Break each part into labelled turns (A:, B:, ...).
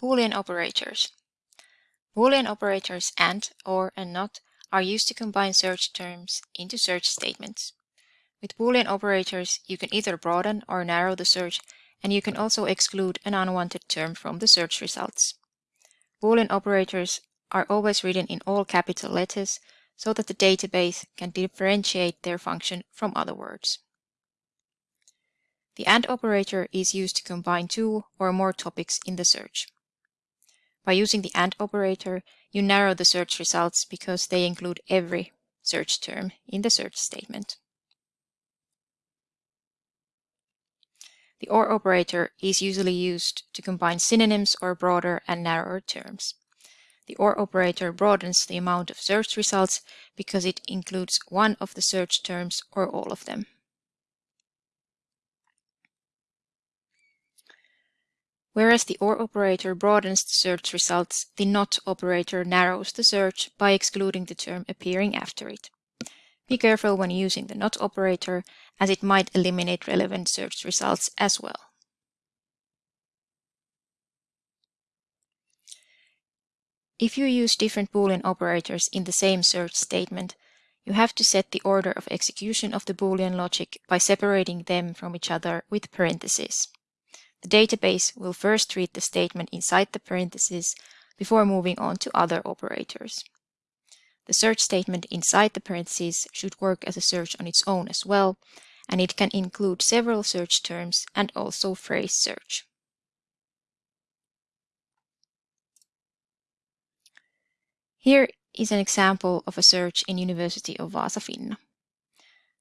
A: Boolean operators. Boolean operators AND, OR, and NOT are used to combine search terms into search statements. With Boolean operators, you can either broaden or narrow the search, and you can also exclude an unwanted term from the search results. Boolean operators are always written in all capital letters so that the database can differentiate their function from other words. The AND operator is used to combine two or more topics in the search. By using the AND operator, you narrow the search results because they include every search term in the search statement. The OR operator is usually used to combine synonyms or broader and narrower terms. The OR operator broadens the amount of search results because it includes one of the search terms or all of them. Whereas the OR operator broadens the search results, the NOT operator narrows the search by excluding the term appearing after it. Be careful when using the NOT operator, as it might eliminate relevant search results as well. If you use different Boolean operators in the same search statement, you have to set the order of execution of the Boolean logic by separating them from each other with parentheses. The database will first read the statement inside the parentheses before moving on to other operators. The search statement inside the parentheses should work as a search on its own as well, and it can include several search terms and also phrase search. Here is an example of a search in University of Vaasa-Finna.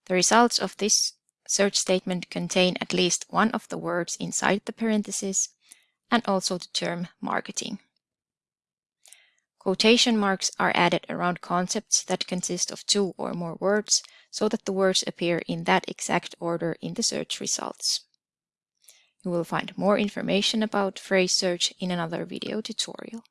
A: The results of this search statement contain at least one of the words inside the parentheses and also the term marketing. Quotation marks are added around concepts that consist of two or more words so that the words appear in that exact order in the search results. You will find more information about phrase search in another video tutorial.